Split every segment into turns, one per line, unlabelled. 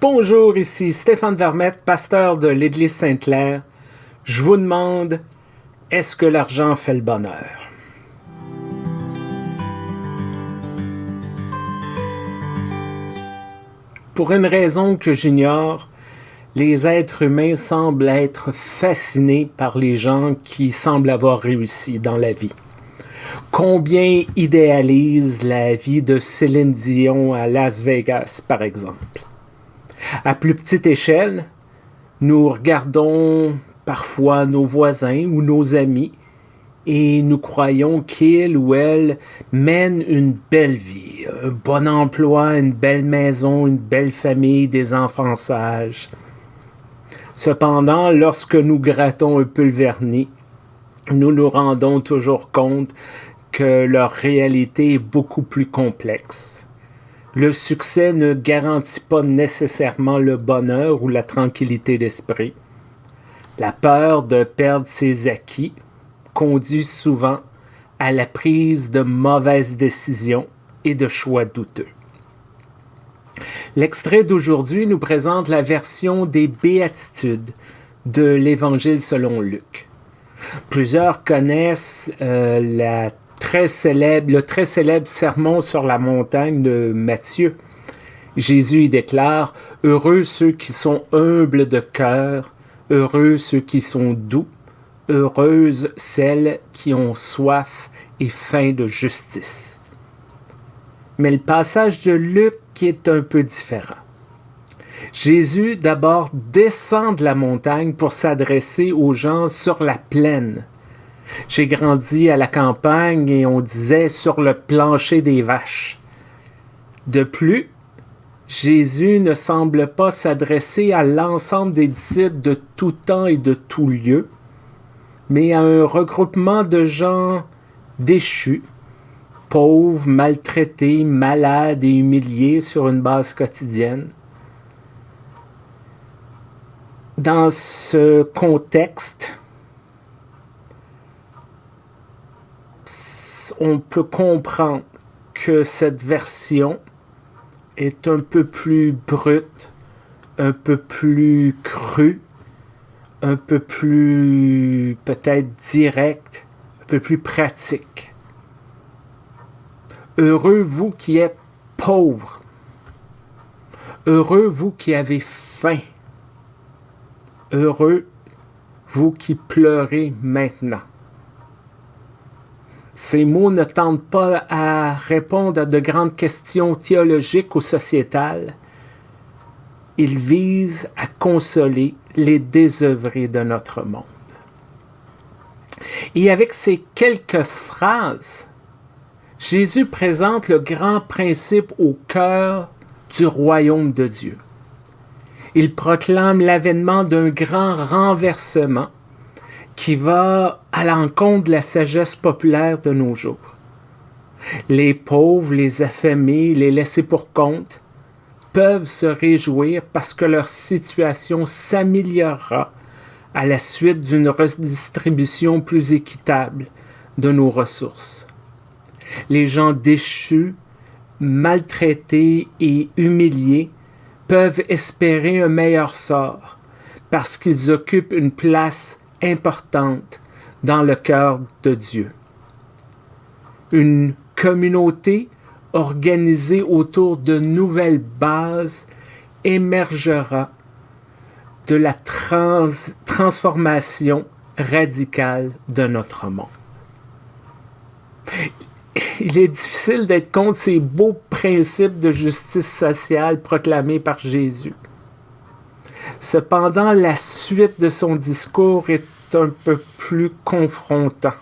Bonjour, ici Stéphane Vermette, pasteur de l'Église Sainte-Claire. Je vous demande, est-ce que l'argent fait le bonheur? Pour une raison que j'ignore, les êtres humains semblent être fascinés par les gens qui semblent avoir réussi dans la vie. Combien idéalisent la vie de Céline Dion à Las Vegas, par exemple? À plus petite échelle, nous regardons parfois nos voisins ou nos amis et nous croyons qu'il ou elle mène une belle vie, un bon emploi, une belle maison, une belle famille, des enfants sages. Cependant, lorsque nous grattons un peu le vernis, nous nous rendons toujours compte que leur réalité est beaucoup plus complexe. Le succès ne garantit pas nécessairement le bonheur ou la tranquillité d'esprit. La peur de perdre ses acquis conduit souvent à la prise de mauvaises décisions et de choix douteux. L'extrait d'aujourd'hui nous présente la version des béatitudes de l'Évangile selon Luc. Plusieurs connaissent euh, la très célèbre, le très célèbre sermon sur la montagne de Matthieu. Jésus y déclare Heureux ceux qui sont humbles de cœur, heureux ceux qui sont doux, heureuses celles qui ont soif et faim de justice. Mais le passage de Luc est un peu différent. Jésus d'abord descend de la montagne pour s'adresser aux gens sur la plaine, j'ai grandi à la campagne et on disait sur le plancher des vaches. De plus, Jésus ne semble pas s'adresser à l'ensemble des disciples de tout temps et de tout lieu, mais à un regroupement de gens déchus, pauvres, maltraités, malades et humiliés sur une base quotidienne. Dans ce contexte, on peut comprendre que cette version est un peu plus brute, un peu plus crue, un peu plus peut-être directe, un peu plus pratique. Heureux vous qui êtes pauvres. Heureux vous qui avez faim. Heureux vous qui pleurez maintenant. Ces mots ne tentent pas à répondre à de grandes questions théologiques ou sociétales. Ils visent à consoler les désœuvrés de notre monde. Et avec ces quelques phrases, Jésus présente le grand principe au cœur du royaume de Dieu. Il proclame l'avènement d'un grand renversement qui va à l'encontre de la sagesse populaire de nos jours. Les pauvres, les affamés, les laissés pour compte peuvent se réjouir parce que leur situation s'améliorera à la suite d'une redistribution plus équitable de nos ressources. Les gens déchus, maltraités et humiliés peuvent espérer un meilleur sort parce qu'ils occupent une place importante dans le cœur de Dieu. Une communauté organisée autour de nouvelles bases émergera de la transformation radicale de notre monde. Il est difficile d'être contre ces beaux principes de justice sociale proclamés par Jésus. Cependant, la suite de son discours est un peu plus confrontant.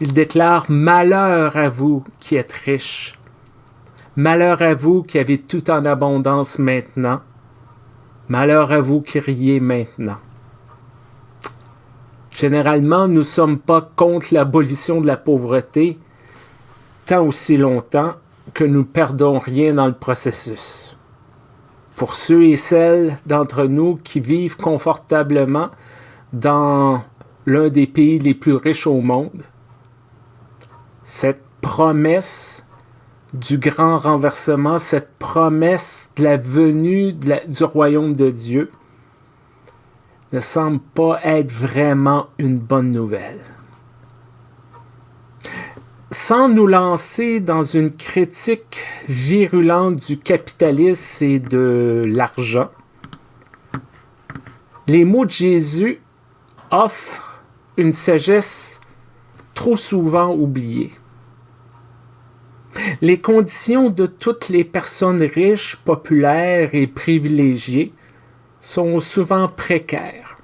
Il déclare Malheur à vous qui êtes riches. Malheur à vous qui avez tout en abondance maintenant. Malheur à vous qui riez maintenant. Généralement, nous ne sommes pas contre l'abolition de la pauvreté tant aussi longtemps que nous perdons rien dans le processus pour ceux et celles d'entre nous qui vivent confortablement dans l'un des pays les plus riches au monde, cette promesse du grand renversement, cette promesse de la venue du royaume de Dieu, ne semble pas être vraiment une bonne nouvelle. Sans nous lancer dans une critique virulente du capitalisme et de l'argent, les mots de Jésus offrent une sagesse trop souvent oubliée. Les conditions de toutes les personnes riches, populaires et privilégiées sont souvent précaires.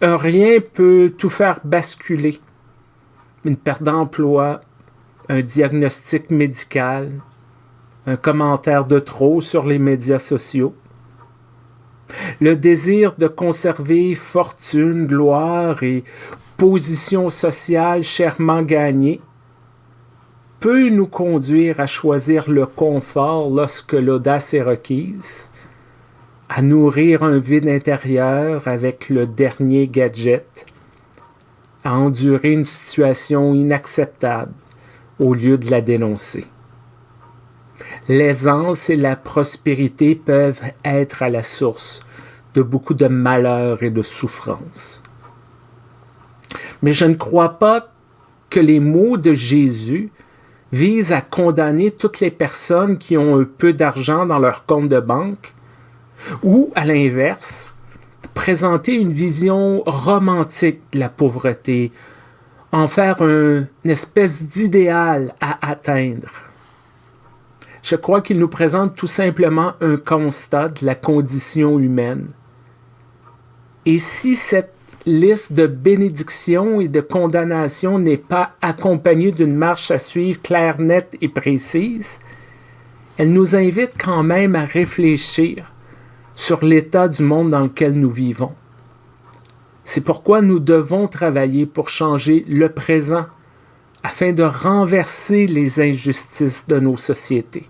Rien peut tout faire basculer. Une perte d'emploi, un diagnostic médical, un commentaire de trop sur les médias sociaux. Le désir de conserver fortune, gloire et position sociale chèrement gagnée peut nous conduire à choisir le confort lorsque l'audace est requise, à nourrir un vide intérieur avec le dernier gadget, à endurer une situation inacceptable au lieu de la dénoncer. L'aisance et la prospérité peuvent être à la source de beaucoup de malheur et de souffrance. Mais je ne crois pas que les mots de Jésus vise à condamner toutes les personnes qui ont un peu d'argent dans leur compte de banque, ou, à l'inverse, présenter une vision romantique de la pauvreté, en faire une espèce d'idéal à atteindre. Je crois qu'il nous présente tout simplement un constat de la condition humaine. Et si cette liste de bénédictions et de condamnations n'est pas accompagnée d'une marche à suivre claire, nette et précise, elle nous invite quand même à réfléchir sur l'état du monde dans lequel nous vivons. C'est pourquoi nous devons travailler pour changer le présent afin de renverser les injustices de nos sociétés.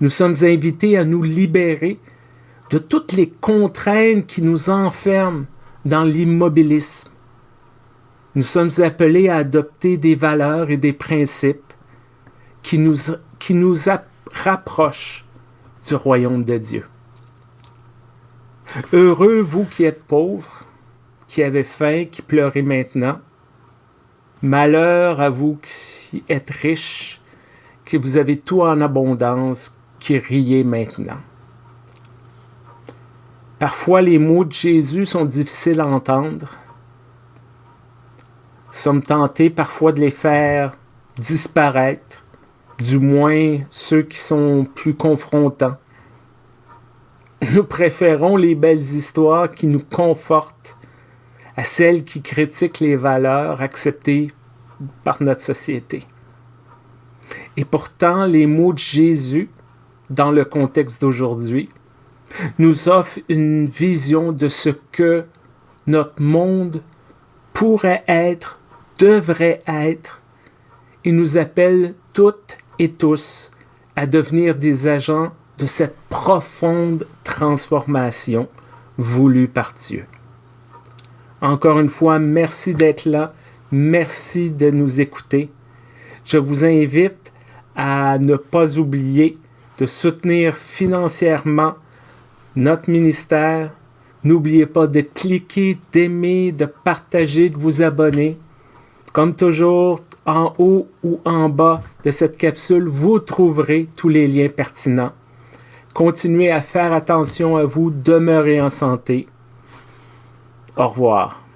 Nous sommes invités à nous libérer de toutes les contraintes qui nous enferment dans l'immobilisme. Nous sommes appelés à adopter des valeurs et des principes qui nous, qui nous rapprochent du royaume de Dieu. Heureux vous qui êtes pauvres, qui avez faim, qui pleurez maintenant. Malheur à vous qui êtes riches, que vous avez tout en abondance, qui riez maintenant. Parfois, les mots de Jésus sont difficiles à entendre. Nous sommes tentés parfois de les faire disparaître, du moins ceux qui sont plus confrontants. Nous préférons les belles histoires qui nous confortent à celles qui critiquent les valeurs acceptées par notre société. Et pourtant, les mots de Jésus, dans le contexte d'aujourd'hui, nous offre une vision de ce que notre monde pourrait être, devrait être, et nous appelle toutes et tous à devenir des agents de cette profonde transformation voulue par Dieu. Encore une fois, merci d'être là, merci de nous écouter. Je vous invite à ne pas oublier de soutenir financièrement notre ministère. N'oubliez pas de cliquer, d'aimer, de partager, de vous abonner. Comme toujours, en haut ou en bas de cette capsule, vous trouverez tous les liens pertinents. Continuez à faire attention à vous, demeurez en santé. Au revoir.